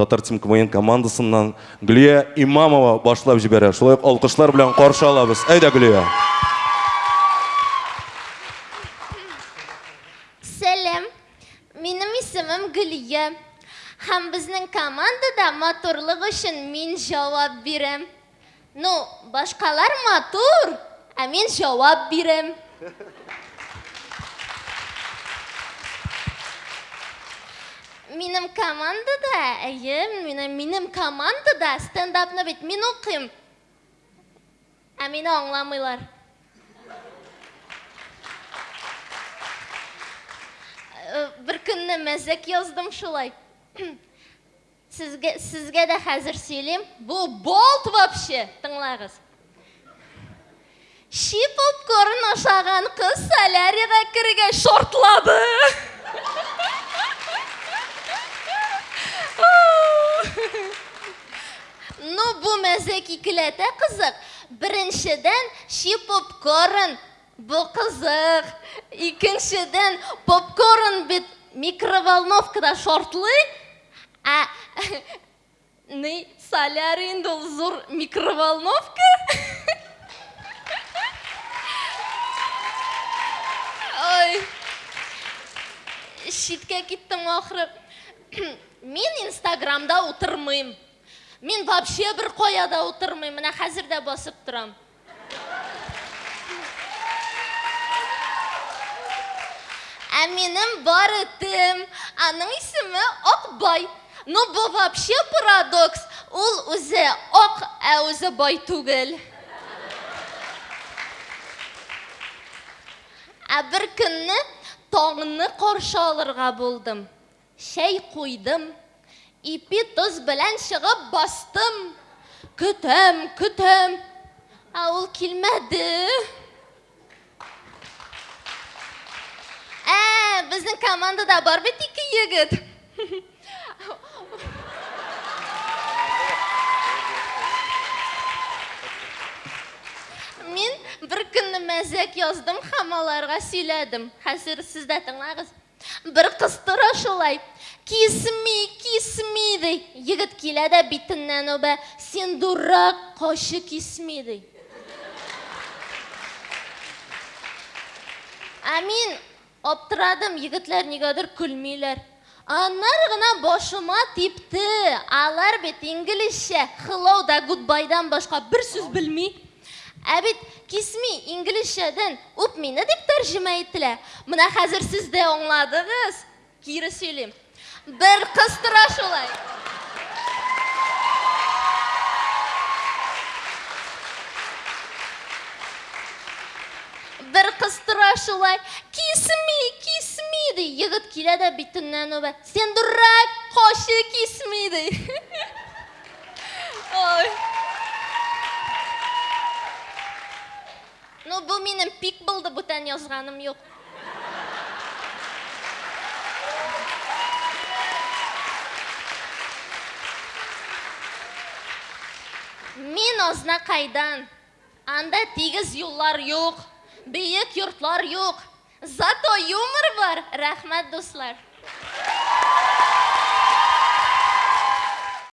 татар тим квн командасынан гүлия имамова башлап жибәрә шулай ук алкышлар белән каршы алабыз әйдә гүлия Сәлем, минем исемем Гөлия. Һәм безнең командада матурлык өчен мин җавап бирәм. Ну, башкалар матур, ә мин җавап бирәм. Минем командада, әйе, минем, минем командада стендапны бит мин укыйм. Ә мине аңламыйлар. Э, Бер көнне мәзәк яздым шулай. Сезгә, сезгә дә хәзер сөйлим. Бу болт вообще, тыңлагыз. Ши попкорн ашаган кыз солярийга керергә шортлады. Ну, бу мәзәк икеләтә кызык. Беренчедән, ши попкорн бу кызык. Икенчедән, попкорн бит микроволновкада шортлый. А инде ул зур микроволновка. Ой. Шиткә киттем ахры. Мин Инстаграмда утырмыйм. Мин вообще бер каяда утырмыйм. Менә хәзер дә басып торам. Ә минем бар этем, аның исеме Акбай. Ну, бу вообще парадокс. Ул үзе ак, ә үзе бай түгел. Ә бер көнне таңны булдым. Шәй куйдым. Ипи тоз белән чыгып бастым. Көтәм. Ә ул килмәде. Ә, безнең командада бар бит ике егет. Мин бер көнне мәзәк яздым сөйләдем. Хәзер сез дә тыңлагыз. Бер кыз тора шулай. Кисми, кисми ди. Егет килә дә битеннән үбә. Син дурак, кашы кисми ди. Ә мин аптырадым, егетләр нигәдер көлмиләр. Аннар гына башыма типте. Алар бит инглизчә hello да goodbye-дан башка бер сүз белми. Ә бит кисми инглизчәдән үп мине дип тәрҗемә иттеләр. Менә хәзер сез дә аңладыгыз. Кире сөйлим. Бер кыз тора шулай. Бер кыз тора шулай. Кисми, кисми килә дә битеннән үбә. Сен дурак, кашы кисми. Ой. Ну, бу минем пик булды, бүтән язганым юк. Мин Азнакайдан. Анда тигез юллар юк, бейек йортлар юк. Зато юмор бар. Рәхмәт, дуслар.